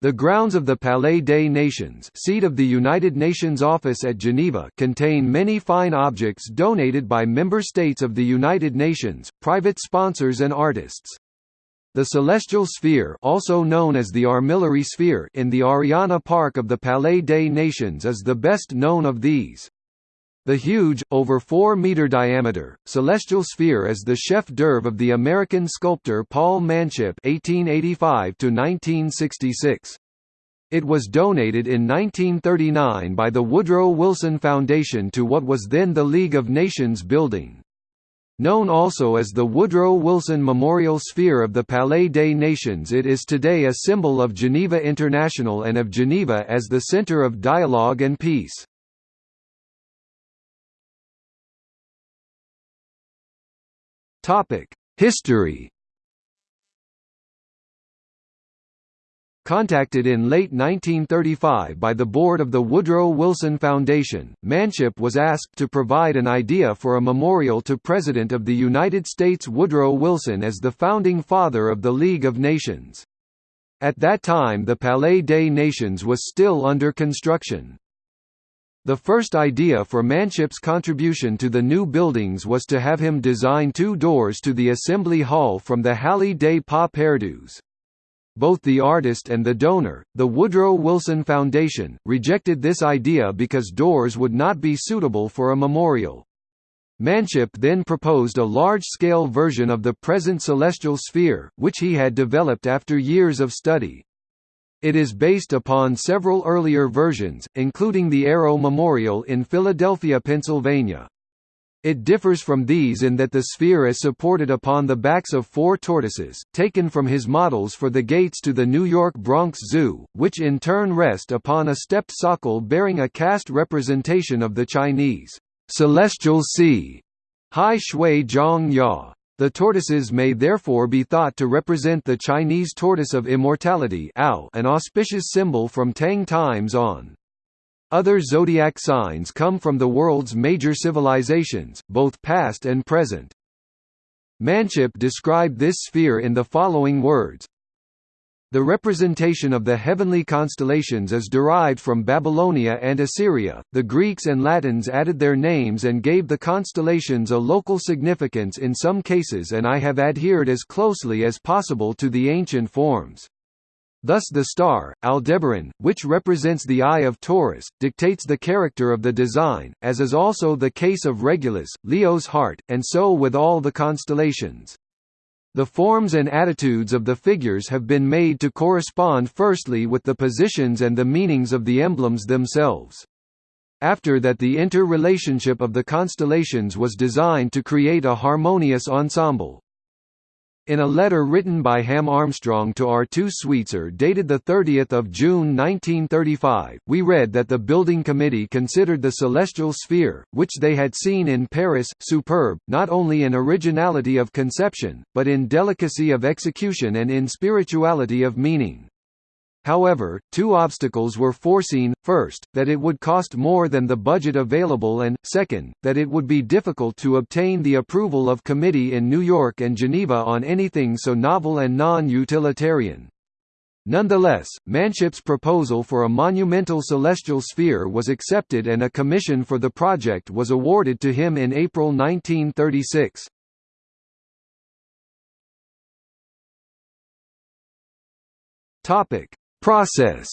The grounds of the Palais des Nations seat of the United Nations office at Geneva contain many fine objects donated by member states of the United Nations, private sponsors and artists. The celestial sphere also known as the armillary sphere in the Ariana Park of the Palais des Nations is the best known of these. The huge, over 4-meter diameter, celestial sphere is the chef d'oeuvre of the American sculptor Paul Manship (1885–1966). It was donated in 1939 by the Woodrow Wilson Foundation to what was then the League of Nations building. Known also as the Woodrow Wilson Memorial Sphere of the Palais des Nations it is today a symbol of Geneva International and of Geneva as the center of dialogue and peace. History Contacted in late 1935 by the board of the Woodrow Wilson Foundation, Manship was asked to provide an idea for a memorial to President of the United States Woodrow Wilson as the founding father of the League of Nations. At that time the Palais des Nations was still under construction. The first idea for Manship's contribution to the new buildings was to have him design two doors to the Assembly Hall from the Halle des Pas Perdus both the artist and the donor, the Woodrow Wilson Foundation, rejected this idea because doors would not be suitable for a memorial. Manship then proposed a large-scale version of the present celestial sphere, which he had developed after years of study. It is based upon several earlier versions, including the Aero Memorial in Philadelphia, Pennsylvania. It differs from these in that the sphere is supported upon the backs of four tortoises, taken from his models for the gates to the New York Bronx Zoo, which in turn rest upon a stepped socle bearing a cast representation of the Chinese celestial sea, Hai Shui Zhong Ya. The tortoises may therefore be thought to represent the Chinese tortoise of immortality an auspicious symbol from Tang times on. Other zodiac signs come from the world's major civilizations, both past and present. Manship described this sphere in the following words, the representation of the heavenly constellations is derived from Babylonia and Assyria. The Greeks and Latins added their names and gave the constellations a local significance in some cases, and I have adhered as closely as possible to the ancient forms. Thus the star, Aldebaran, which represents the Eye of Taurus, dictates the character of the design, as is also the case of Regulus, Leo's heart, and so with all the constellations. The forms and attitudes of the figures have been made to correspond firstly with the positions and the meanings of the emblems themselves. After that the interrelationship of the constellations was designed to create a harmonious ensemble. In a letter written by Ham Armstrong to Arthur Sweetser dated 30 June 1935, we read that the building committee considered the celestial sphere, which they had seen in Paris, superb, not only in originality of conception, but in delicacy of execution and in spirituality of meaning. However, two obstacles were foreseen, first, that it would cost more than the budget available and, second, that it would be difficult to obtain the approval of committee in New York and Geneva on anything so novel and non-utilitarian. Nonetheless, Manship's proposal for a monumental celestial sphere was accepted and a commission for the project was awarded to him in April 1936. Topic: Process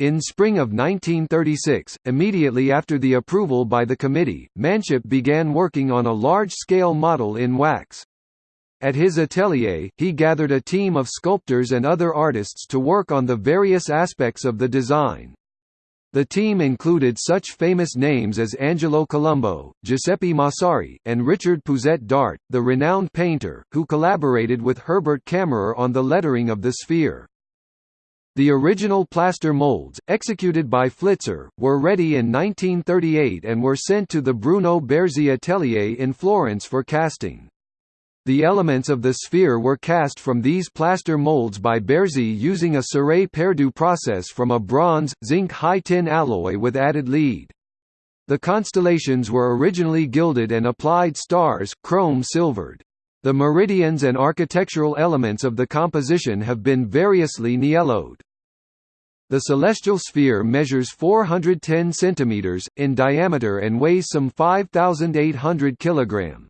In spring of 1936, immediately after the approval by the committee, Manship began working on a large-scale model in wax. At his atelier, he gathered a team of sculptors and other artists to work on the various aspects of the design. The team included such famous names as Angelo Colombo, Giuseppe Massari, and Richard Pousette Dart, the renowned painter, who collaborated with Herbert Kammerer on the lettering of the sphere. The original plaster molds, executed by Flitzer, were ready in 1938 and were sent to the Bruno Bearzi atelier in Florence for casting. The elements of the sphere were cast from these plaster molds by Bearzi using a cire perdue process from a bronze, zinc high-tin alloy with added lead. The constellations were originally gilded and applied stars chrome silvered. The meridians and architectural elements of the composition have been variously nielloed. The celestial sphere measures 410 cm, in diameter and weighs some 5,800 kg.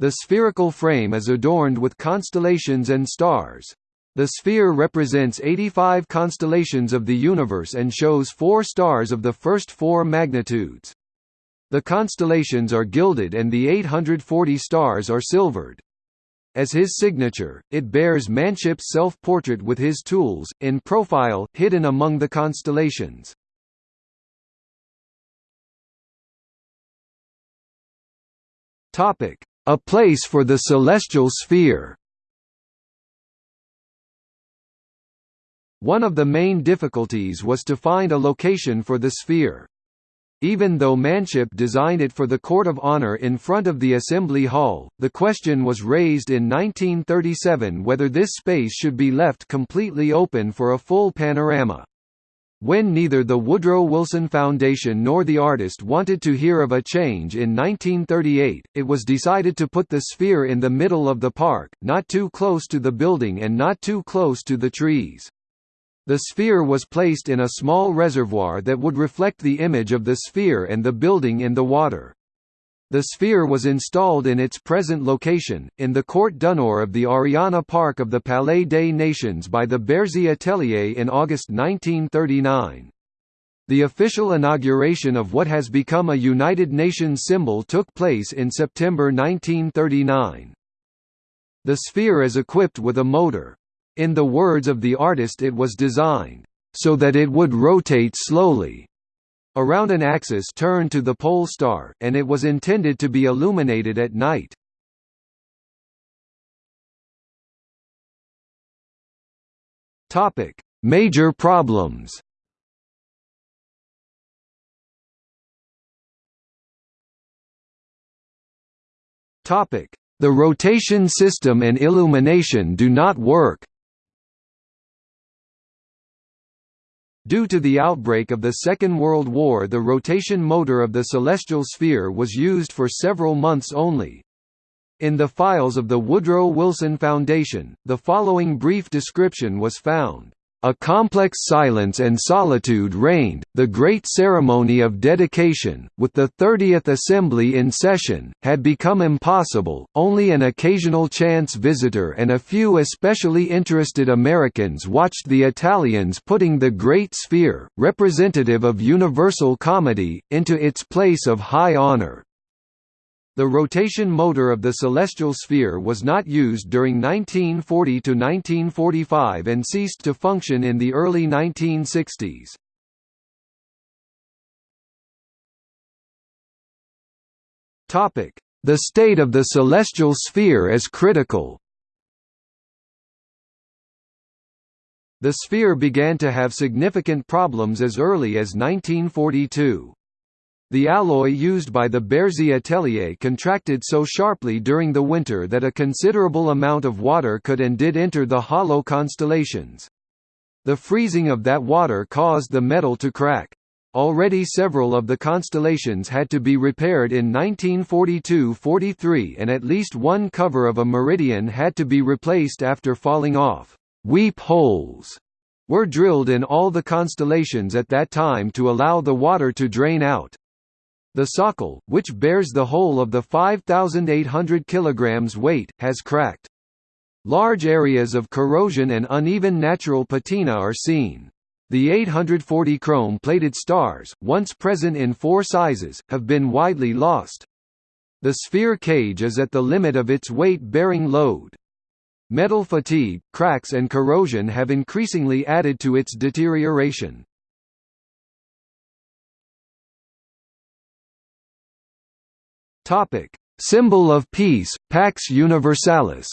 The spherical frame is adorned with constellations and stars. The sphere represents 85 constellations of the universe and shows four stars of the first four magnitudes. The constellations are gilded and the 840 stars are silvered. As his signature, it bears Manship's self-portrait with his tools, in profile, hidden among the constellations. A place for the celestial sphere One of the main difficulties was to find a location for the sphere. Even though Manship designed it for the Court of Honor in front of the Assembly Hall, the question was raised in 1937 whether this space should be left completely open for a full panorama. When neither the Woodrow Wilson Foundation nor the artist wanted to hear of a change in 1938, it was decided to put the sphere in the middle of the park, not too close to the building and not too close to the trees. The sphere was placed in a small reservoir that would reflect the image of the sphere and the building in the water. The sphere was installed in its present location, in the Court d'honneur of the Ariana Park of the Palais des Nations by the Bearzi Atelier in August 1939. The official inauguration of what has become a United Nations symbol took place in September 1939. The sphere is equipped with a motor. In the words of the artist it was designed, "...so that it would rotate slowly." Around an axis turned to the pole star, and it was intended to be illuminated at night. Major problems The rotation system and illumination do not work Due to the outbreak of the Second World War the rotation motor of the celestial sphere was used for several months only. In the files of the Woodrow Wilson Foundation, the following brief description was found. A complex silence and solitude reigned. The great ceremony of dedication, with the 30th Assembly in session, had become impossible. Only an occasional chance visitor and a few especially interested Americans watched the Italians putting the Great Sphere, representative of universal comedy, into its place of high honor. The rotation motor of the celestial sphere was not used during 1940 to 1945 and ceased to function in the early 1960s. Topic: The state of the celestial sphere is critical. The sphere began to have significant problems as early as 1942. The alloy used by the Bearzi Atelier contracted so sharply during the winter that a considerable amount of water could and did enter the hollow constellations. The freezing of that water caused the metal to crack. Already several of the constellations had to be repaired in 1942–43 and at least one cover of a meridian had to be replaced after falling off. Weep holes were drilled in all the constellations at that time to allow the water to drain out. The socle, which bears the whole of the 5,800 kg weight, has cracked. Large areas of corrosion and uneven natural patina are seen. The 840 chrome-plated stars, once present in four sizes, have been widely lost. The sphere cage is at the limit of its weight-bearing load. Metal fatigue, cracks and corrosion have increasingly added to its deterioration. Topic: Symbol of peace, Pax Universalis.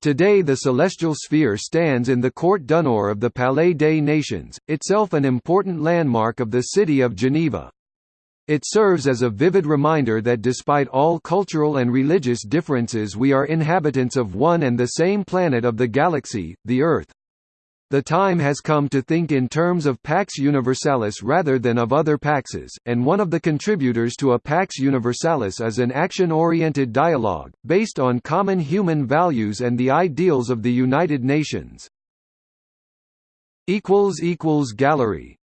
Today the celestial sphere stands in the Court d'honneur of the Palais des Nations, itself an important landmark of the city of Geneva. It serves as a vivid reminder that despite all cultural and religious differences we are inhabitants of one and the same planet of the galaxy, the Earth. The time has come to think in terms of Pax Universalis rather than of other paxes, and one of the contributors to a Pax Universalis is an action-oriented dialogue, based on common human values and the ideals of the United Nations. Gallery